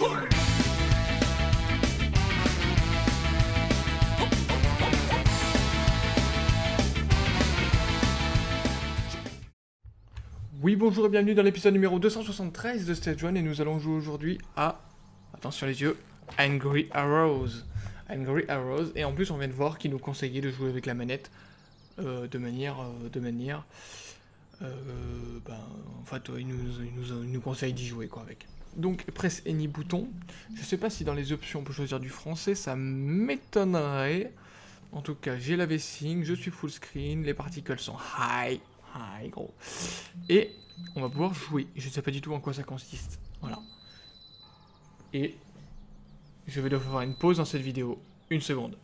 Oui, bonjour et bienvenue dans l'épisode numéro 273 de Stage 1 et nous allons jouer aujourd'hui à, attention les yeux, Angry Arrows. Angry Arrows, et en plus on vient de voir qu'il nous conseillait de jouer avec la manette euh, de manière, euh, de manière, euh, ben, en fait il nous, il nous, il nous conseille d'y jouer quoi avec. Donc presse any bouton, je sais pas si dans les options on peut choisir du français, ça m'étonnerait. En tout cas, j'ai la V-Sync, je suis full screen, les particules sont high, high gros. Et on va pouvoir jouer. Je ne sais pas du tout en quoi ça consiste. Voilà. Et je vais devoir faire une pause dans cette vidéo. Une seconde.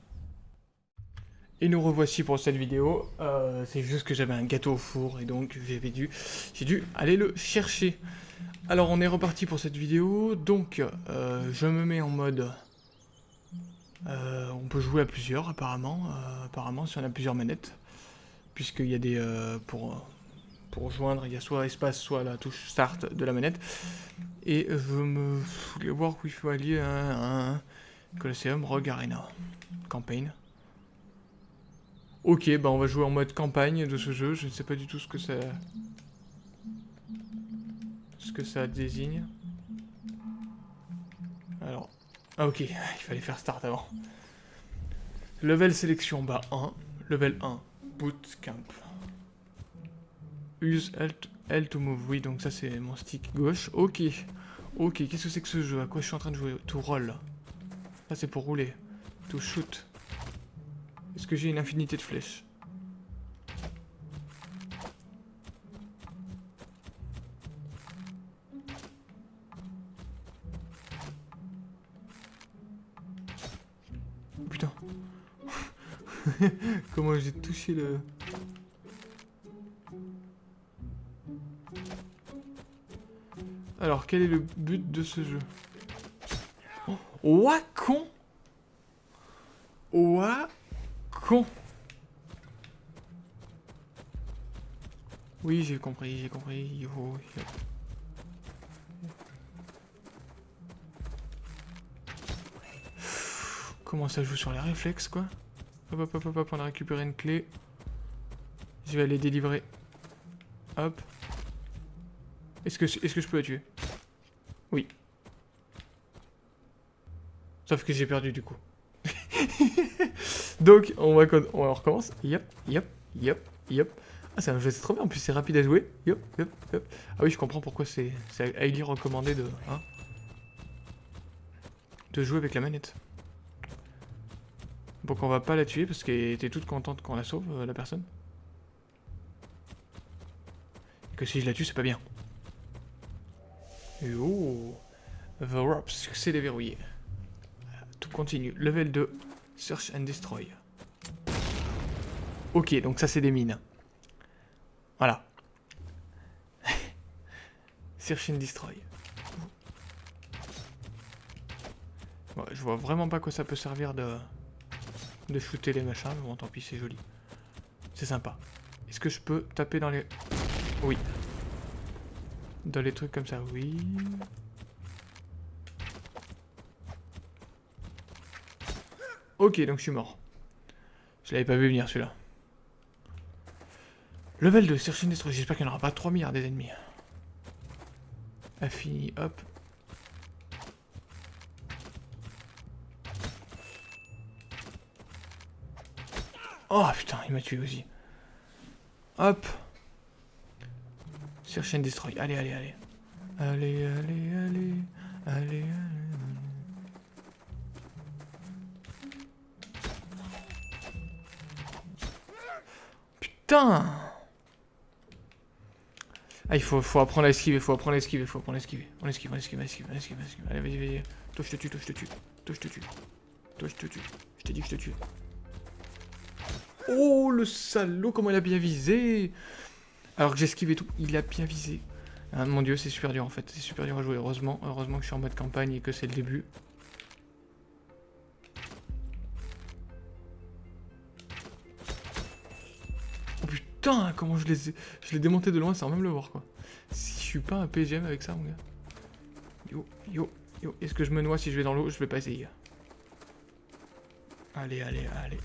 Et nous revoici pour cette vidéo. Euh, c'est juste que j'avais un gâteau au four et donc j'avais dû, j'ai dû aller le chercher. Alors on est reparti pour cette vidéo. Donc euh, je me mets en mode... Euh, on peut jouer à plusieurs apparemment. apparemment si on a plusieurs manettes. Puisqu'il y a des... pour pour rejoindre, il y a soit espace, soit la touche start de la manette. Et je voulais voir où il faut aller un, un Colosseum Rogue Arena. Campaign. Ok, bah on va jouer en mode campagne de ce jeu. Je ne sais pas du tout ce que ça... Ce que ça désigne. Alors... Ah ok, il fallait faire start avant. Level sélection, bah 1. Level 1, bootcamp. Use L to move. Oui, donc ça c'est mon stick gauche. Ok. Ok, qu'est-ce que c'est que ce jeu? À quoi je suis en train de jouer? To roll. Ça c'est pour rouler. To shoot. J'ai une infinité de flèches. Putain. Comment j'ai touché le... Alors, quel est le but de ce jeu? Ouah, con Ouah, con Oui, j'ai compris, j'ai compris. Il faut... Comment ça joue sur les réflexes, quoi? Hop, hop, hop, hop, on a récupéré une clé. Je vais aller délivrer. Hop. Est-ce que, est -ce que je peux la tuer? Oui. Sauf que j'ai perdu du coup. Donc, on va, on recommence. Yep, yep, yep, yep. Ah, c'est un jeu, c'est trop bien. En plus, c'est rapide à jouer. Yep, yep, yep. Ah oui, je comprends pourquoi c'est highly recommandé de, hein, de jouer avec la manette. Donc, on va pas la tuer parce qu'elle était toute contente qu'on la sauve, euh, la personne. Et que si je la tue, c'est pas bien. Et oh The Warp, succès déverrouillé. Tout continue. Level 2, Search and Destroy. Ok, donc ça c'est des mines. Voilà. Search and Destroy. je vois vraiment pas quoi ça peut servir de, de shooter les machins, mais bon tant pis c'est joli. C'est sympa. Est-ce que je peux taper dans les... Oui, dans les trucs comme ça, oui. Ok, donc je suis mort. Je l'avais pas vu venir celui-là. Level 2, Search and Destroy. J'espère qu'il n'y en aura pas 3 milliards des ennemis. Infini, hop. Oh putain, il m'a tué aussi. Hop. Search and destroy. Allez, allez, allez. Allez, allez, allez. Allez, allez. Ah, il faut, faut apprendre à esquiver, faut apprendre à esquiver, faut apprendre à esquiver. On esquive, on esquive, on esquive, on esquive, on esquive. Allez, vas-y, vas-y. Toi, je te tue, toi, je te tue. Toi, je te tue. Toi, je te tue. Je t'ai dit que je te tue. Oh, le salaud, comment il a bien visé alors que j'esquive et tout, il a bien visé. Ah, mon dieu, c'est super dur en fait, c'est super dur à jouer, heureusement. Heureusement que je suis en mode campagne et que c'est le début. Putain, comment je les ai... Je démonté de loin sans même le voir quoi. Si je suis pas un PGM avec ça mon gars. Yo, yo, Yo, est-ce que je me noie si je vais dans l'eau? Je vais pas essayer. Allez, allez, allez.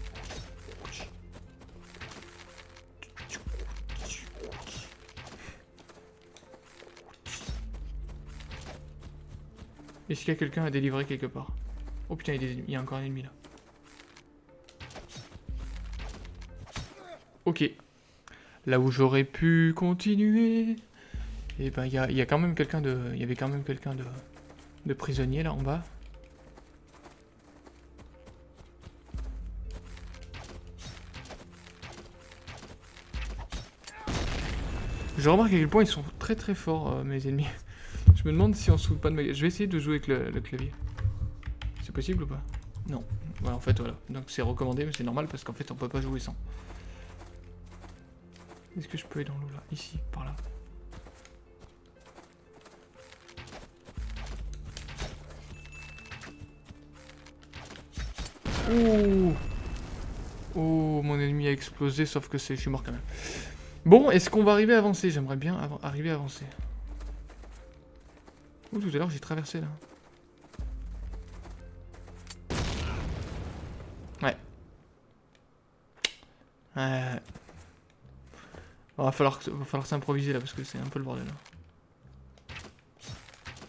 Est-ce qu'il y a quelqu'un à délivrer quelque part? Oh putain, il y, a il y a encore un ennemi là. Ok. Là où j'aurais pu continuer. Eh ben, il y, a, quand même quelqu'un de... Il y avait quand même quelqu'un de... De prisonnier là en bas. Je remarque à quel point ils sont très très forts, euh, mes ennemis. Je me demande si on se pas de ma Je vais essayer de jouer avec le, clavier. C'est possible ou pas? Non. Ouais, en fait, voilà. Donc c'est recommandé, mais c'est normal parce qu'en fait, on peut pas jouer sans. Est-ce que je peux aller dans l'eau là? Ici, par là. Oh Oh, mon ennemi a explosé, sauf que c'est, je suis mort quand même. Bon, est-ce qu'on va arriver à avancer? J'aimerais bien arriver à avancer. Ouh, tout à l'heure, j'ai traversé, là. Ouais. Ouais. Va falloir, va falloir s'improviser, là, parce que c'est un peu le bordel, là.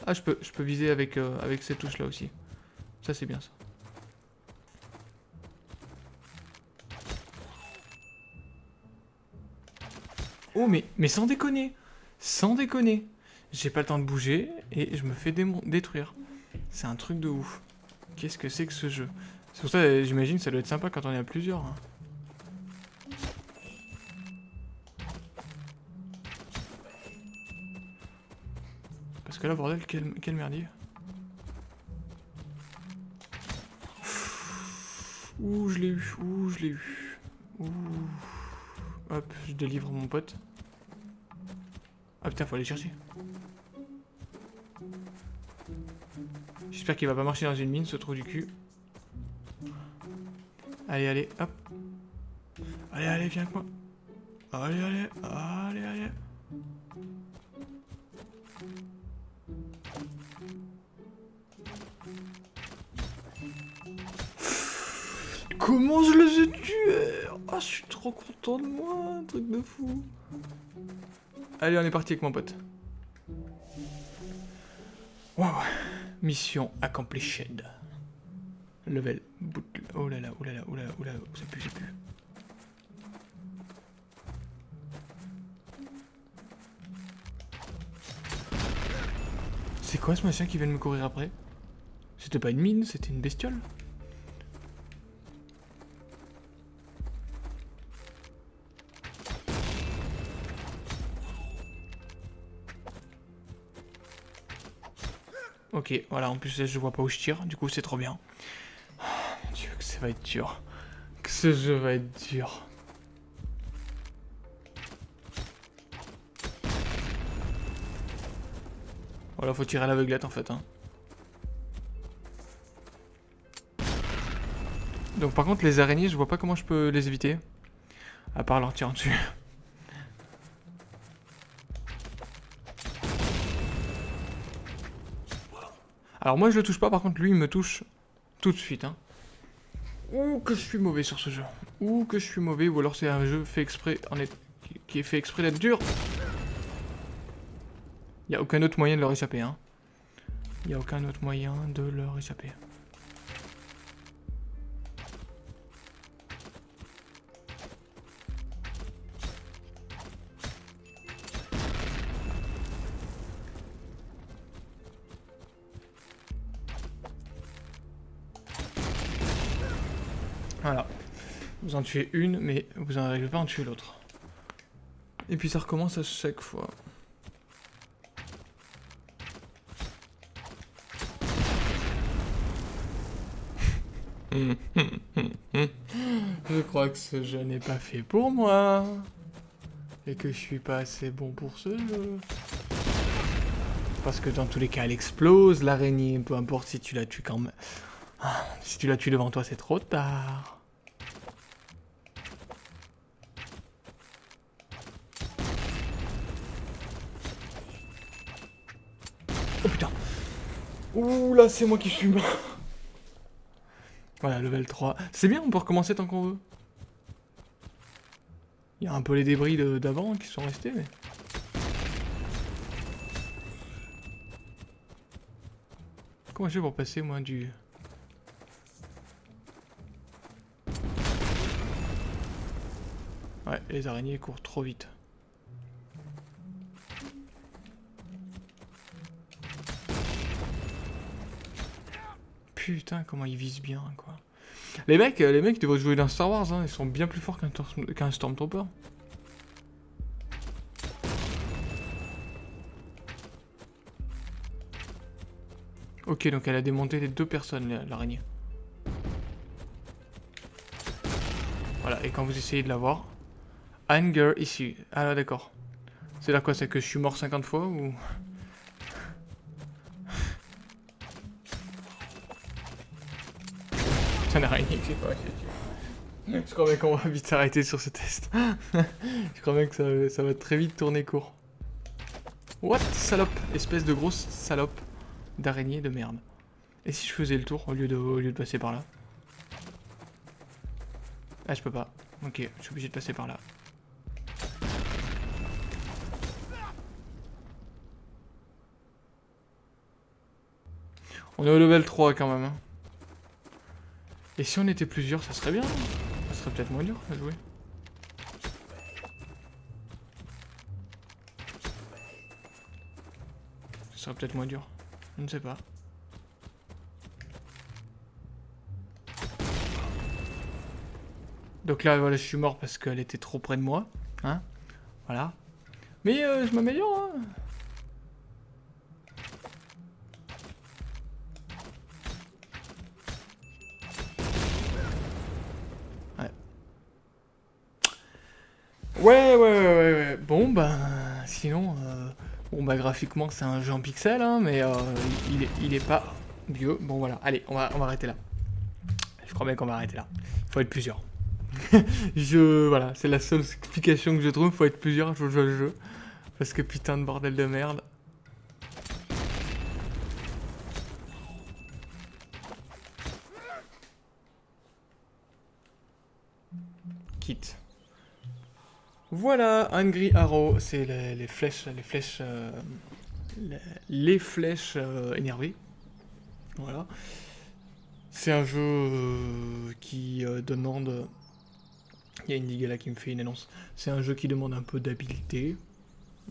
Ah, je peux, je peux viser avec, euh, avec ces touches-là aussi. Ça, c'est bien, ça. Oh, mais, mais sans déconner Sans déconner J'ai pas le temps de bouger et je me fais détruire. C'est un truc de ouf. Qu'est-ce que c'est que ce jeu? C'est pour ça, j'imagine, ça doit être sympa quand on est à plusieurs. Hein. Que là, bordel, quel, quel merdier. Ouh, je l'ai eu. Ouh, je l'ai eu. Ouh. Hop, je délivre mon pote. Ah putain, faut aller chercher. J'espère qu'il va pas marcher dans une mine, ce trou du cul. Allez, allez, hop. Allez, allez, viens avec moi. Allez, allez, allez, allez. Comment je les ai tués Oh, je suis trop content de moi, un truc de fou. Allez, on est parti avec mon pote. Wow. Mission accomplished. Level. Oh là là, oh là là, oh là là, oh là là, ça pue, ça pue. C'est quoi ce machin qui vient de me courir après? C'était pas une mine, c'était une bestiole? Ok, voilà, en plus je vois pas où je tire, du coup c'est trop bien. Oh, mon dieu, que ça va être dur. Que ce jeu va être dur. Voilà, faut tirer à l'aveuglette en fait. Hein. Donc par contre les araignées, je vois pas comment je peux les éviter. À part leur tirer dessus. Alors moi je le touche pas, par contre lui il me touche tout de suite. Hein. Ouh que je suis mauvais sur ce jeu. Ouh que je suis mauvais, ou alors c'est un jeu fait exprès, qui est fait exprès d'être dur. Il a aucun autre moyen de leur échapper. Hein. Il a aucun autre moyen de leur échapper. Voilà. Vous en tuez une, mais vous n'arrivez pas à en tuer l'autre. Et puis ça recommence à chaque fois. je crois que ce jeu n'est pas fait pour moi. Et que je suis pas assez bon pour ce jeu. Parce que dans tous les cas, elle explose, l'araignée, peu importe si tu la tues quand même. Ah, si tu la tues devant toi, c'est trop tard. Oh putain Ouh là, c'est moi qui mort. Voilà, level 3. C'est bien, on peut recommencer tant qu'on veut. Il y a un peu les débris d'avant qui sont restés, mais... Comment je fais pour passer, moi, du... Ouais, les araignées courent trop vite. Putain, comment ils visent bien, quoi. Les mecs, les mecs devraient jouer dans Star Wars, hein. ils sont bien plus forts qu'un Stormtrooper. Ok, donc elle a démonté les deux personnes, l'araignée. Voilà, et quand vous essayez de la voir... Anger ici. Ah d'accord. C'est là quoi, c'est que je suis mort 50 fois ou... Putain, l'araignée qui pas Je crois bien qu'on va vite s'arrêter sur ce test. je crois bien que ça, va très vite tourner court. What Salope? Espèce de grosse salope d'araignée de merde. Et si je faisais le tour au lieu de passer par là? Ah, je peux pas. Ok, je suis obligé de passer par là. On est au level 3 quand même. Hein. Et si on était plusieurs, ça serait bien. Ça serait peut-être moins dur à jouer. Ça serait peut-être moins dur. Je ne sais pas. Donc là, voilà, je suis mort parce qu'elle était trop près de moi. Hein Voilà. Mais euh, je m'améliore, hein Ouais, ouais, ouais, ouais, Bon, ben, sinon, euh, bon, bah, graphiquement, c'est un jeu en pixel, hein, mais euh, il, est, pas vieux. Bon, voilà, allez, on va, on va arrêter là. Je crois bien qu'on va arrêter là. Faut être plusieurs. je, voilà, c'est la seule explication que je trouve. Faut être plusieurs à jouer le jeu. Parce que putain de bordel de merde. Voilà, Angry Arrow, c'est les, flèches, les flèches, euh, les, flèches euh, énervées. Voilà. C'est un jeu euh, qui demande... Il y a une ligue là qui me fait une annonce. C'est un jeu qui demande un peu d'habileté,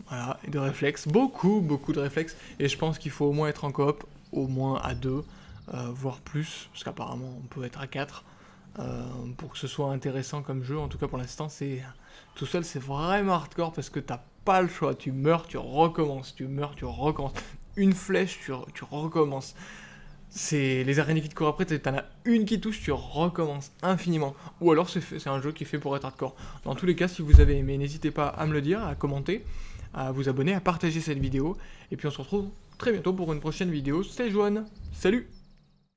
voilà, et de réflexe. Beaucoup, beaucoup de réflexes. Et je pense qu'il faut au moins être en coop, au moins à deux, voire plus, parce qu'apparemment on peut être à quatre. Euh, pour que ce soit intéressant comme jeu. En tout cas, pour l'instant, c'est tout seul, c'est vraiment hardcore parce que t'as pas le choix. Tu meurs, tu recommences, tu meurs, tu recommences. Une flèche, tu, recommences. C'est les araignées qui te courent après, t'en as une qui touche, tu recommences infiniment. Ou alors c'est un jeu qui est fait pour être hardcore. Dans tous les cas, si vous avez aimé, n'hésitez pas à me le dire, à commenter, à vous abonner, à partager cette vidéo. Et puis on se retrouve très bientôt pour une prochaine vidéo. C'était Joanne. Salut